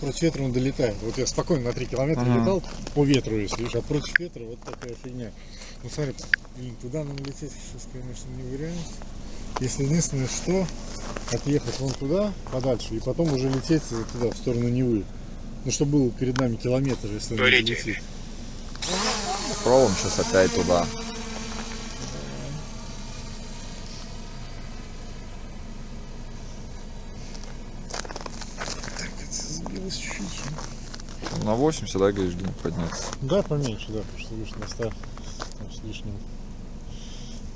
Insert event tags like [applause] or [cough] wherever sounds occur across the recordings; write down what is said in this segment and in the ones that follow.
против ветра он долетает. Вот я спокойно на 3 километра Ага. летал по ветру, если видишь, а против ветра вот такая фигня. Ну смотри, блин, туда нам лететь сейчас, конечно, не вариант. Если единственное, что отъехать вон туда, подальше, и потом уже лететь туда, в сторону Невы. Ну, чтобы был перед нами километр, если он долетит. Пробуем сейчас опять туда. Так, это чуть-чуть. На 80, да, говоришь, где подняться? Да, поменьше, да, потому что видишь, на 100 там с лишним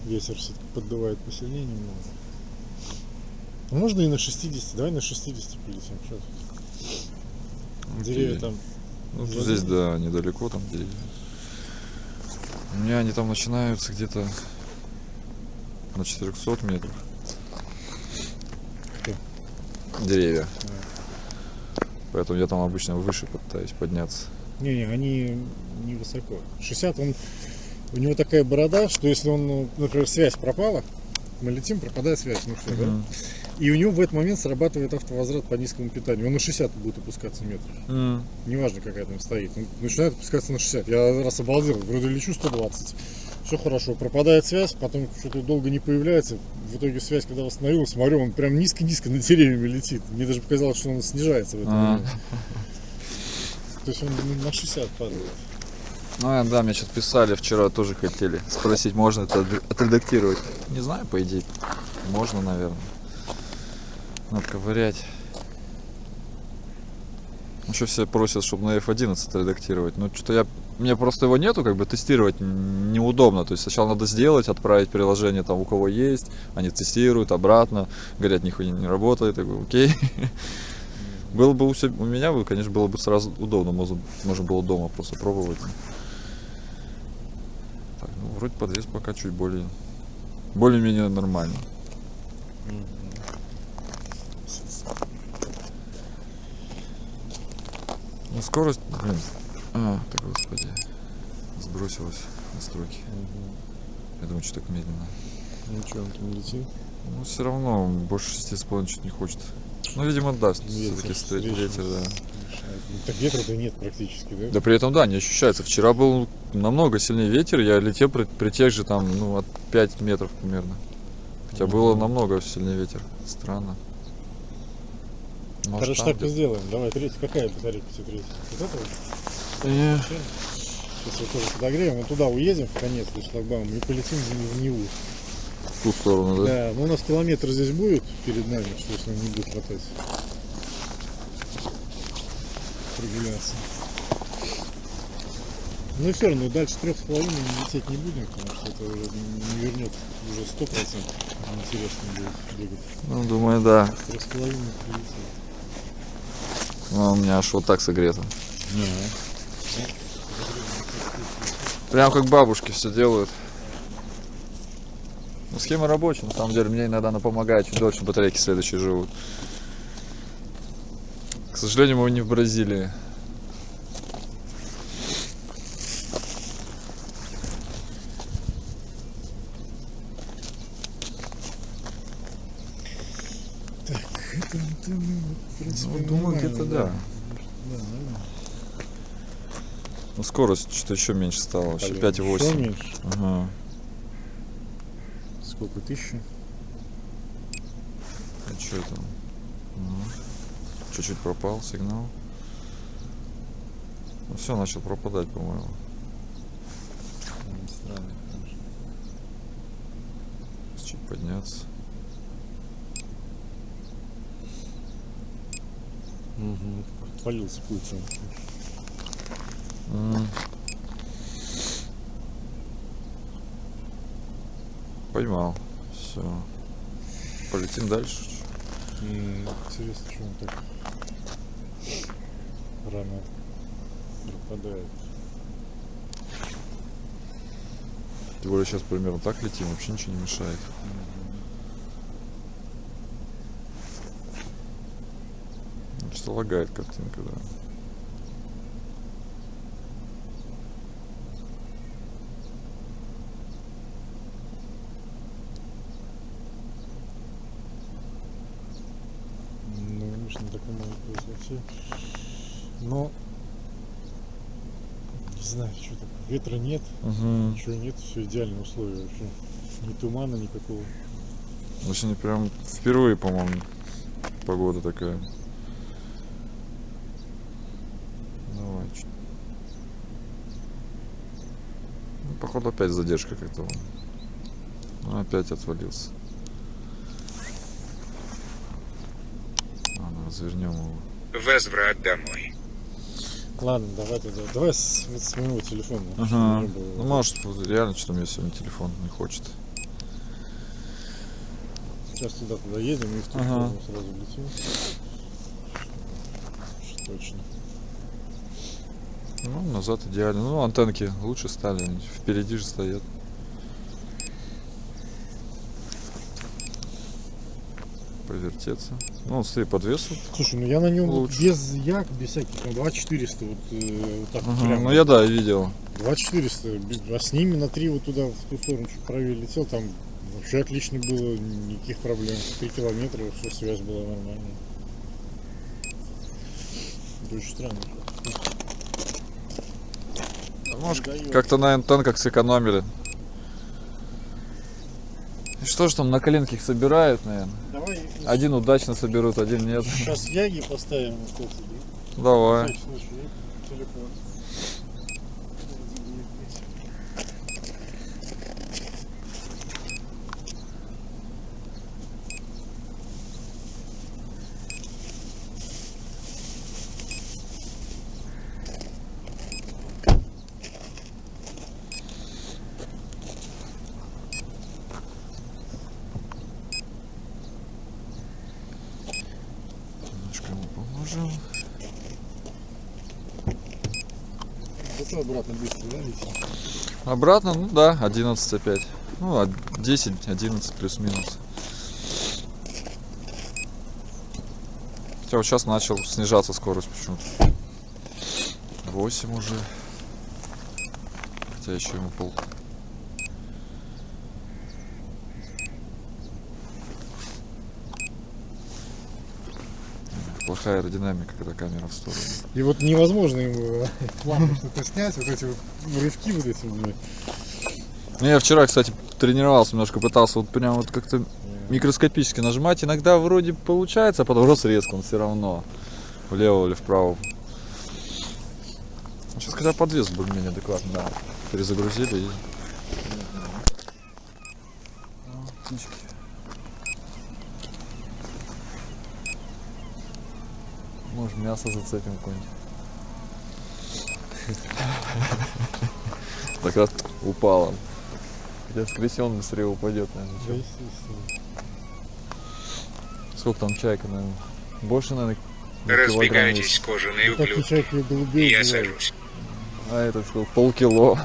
ветер все-таки поддувает посильнее немного. Ну, Можно и на 60, давай на 60 полетим. Что тут? Деревья там. Ну, тут здесь, да, недалеко там деревья. У меня они там начинаются где-то на 400 метров. Деревья. Поэтому я там обычно выше пытаюсь подняться. Не-не, они не высоко. 60 он. У него такая борода, что если он, например, связь пропала, мы летим, пропадает связь, ну все, да? Мгм. И у него в этот момент срабатывает автовозврат по низкому питанию. Он на 60 будет опускаться метров. М. неважно какая там стоит, он начинает опускаться на 60. Я раз обалдел, вроде лечу 120. Все хорошо, пропадает связь, потом что-то долго не появляется. В итоге связь, когда восстановилась, смотрю, он прям низко-низко над деревьями летит. Мне даже показалось, что он снижается в этот А. момент. То есть он на 60 падает. Ну, а, да, мне что-то писали вчера, тоже хотели спросить, можно это отре- отредактировать. Не знаю, по идее, можно, наверное. Надо ковырять. Еще все просят, чтобы на F11 редактировать. Ну, что-то я... Мне просто его нету, как бы тестировать неудобно. То есть сначала надо сделать, отправить приложение там у кого есть. Они тестируют обратно. Говорят, нихуя не работает. Я говорю, окей. [laughs] Было бы у, себя, у меня, бы, конечно, было бы сразу удобно. Можно, можно было дома просто пробовать. Так, ну, вроде подвес пока чуть более... Более-менее нормально. Ну, скорость, блин. А, так, господи. Сбросилась настройки. Я думаю, что так медленно. Ничего, он там летит. Ну, все равно, больше 6,5 чуть не хочет. Ну, видимо, да, все-таки стоит ветер, да. Ну, Так ветра-то нет практически, да? Да при этом, да, не ощущается. Вчера был намного сильнее ветер, я летел при, при тех же там, ну, от 5 метров примерно. Хотя было Мгм. намного сильнее ветер. Странно. Может, Короче, так и сделаем. Давай, третья. Какая батарейка тебя третья? Вот эта вот? Э, Сейчас вот тоже подогреем, мы туда уедем в конец до шлагбаума и полетим в Неву. В ту сторону, да? Да, ну у нас километр здесь будет перед нами, что если он не будет хватать. Прогуляться. Ну и все равно дальше трех с половиной лететь не будем, потому что это уже не вернет уже сто процентов. Интересно будет бегать. Ну, думаю, да. Трех с половиной прилетит. Ну, у меня аж вот так согрето. Прям как бабушки все делают. Ну, схема рабочая, на самом деле. Мне иногда она помогает, чуть дольше батарейки следующие живут. К сожалению, мы не в Бразилии. Так, это, это мы, в принципе, Ну, думаю, где-то да. Да, нормально. Ну, скорость что-то еще меньше стала, вообще Блин, 5,8. ещё меньше. Ага. Сколько? Тысячи? А что это? Ну, Чуть-чуть пропал сигнал. Ну, все, начал пропадать, по-моему. Чуть подняться. Угу. Отвалился пульт. там. М. Поймал. Все. Полетим дальше. М, Интересно, что он так рано пропадает. Тем более сейчас примерно так летим, вообще ничего не мешает. Что лагает картинка, да. Ну, может быть вообще Но не знаю, что такое. Ветра нет, Угу. ничего нет, все идеальные условия вообще. Ни тумана никакого. Сегодня прям впервые, по-моему, погода такая. Давай. чё- Ну, походу опять задержка как-то. Ну, опять отвалился. Ладно, развернем его. Возврат домой. Ладно, давай тогда. Давай с, с моего телефона. Ага. было. Ну, может, реально что-то мне сегодня телефон не хочет. Сейчас туда туда едем и в ту Ага. сразу летим. Точно. Ну, назад идеально. Ну, антенки лучше стали. они Впереди же стоят. Повертеться. Ну, вот смотри, подвес. вот. Слушай, ну я на нем Лучше. без як, без всяких, там 2400 вот, э, вот так Ага, прям. Ну, я да, видел. 2400, а с ними на 3 вот туда, в ту сторону чуть правее летел, там вообще отлично было, никаких проблем. 3 километра, все, связь была нормальная. Это очень странно. Может, как-то на антенках сэкономили. Что ж там на коленке их собирают, наверное? Давай Один удачно соберут, один нет. сейчас яги поставим. Давай. телефон. Поможем. Зато обратно быстро, да, летим? Обратно, ну да, 11 опять. Ну, а 10, 11 плюс-минус. Хотя вот сейчас начал снижаться скорость почему-то. 8 уже. Хотя еще ему пол. Плохая аэродинамика, когда камера в сторону. И вот невозможно ему [laughs] плавно что-то снять, вот эти вот рывки вот эти. Ну, я вчера, кстати, тренировался немножко, пытался вот прям вот как-то микроскопически нажимать. Иногда вроде получается, а потом раз резко он все равно влево или вправо. Сейчас хотя подвес более-менее адекватно, да. Перезагрузили и... Птички. Может мясо зацепим какое-нибудь. Так раз упало. Хотя скорее он быстрее упадет, наверное. Чем-. Сколько там чайка, наверное? Больше, наверное, Разбегайтесь, кожаные Ну, ублюдки. голубей Я сажусь. А этот что, полкило.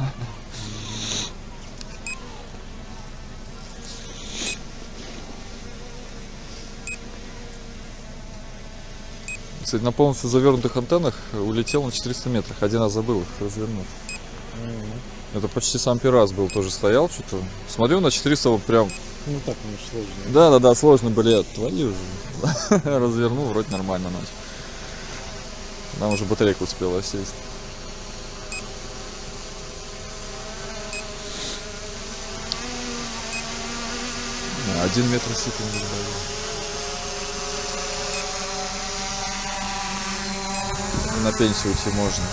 Кстати, на полностью завернутых антеннах улетел на 400 метрах. Один раз забыл их развернуть. Мгм. Это почти сам первый раз был, тоже стоял что-то. Смотрю на 400 вот прям. Ну так, ну сложно. Да, да, да, сложно, блядь, твою же. [laughs] Развернул, вроде нормально начал. Там уже батарейка успела сесть. Один метр не На пенсию уйти можно.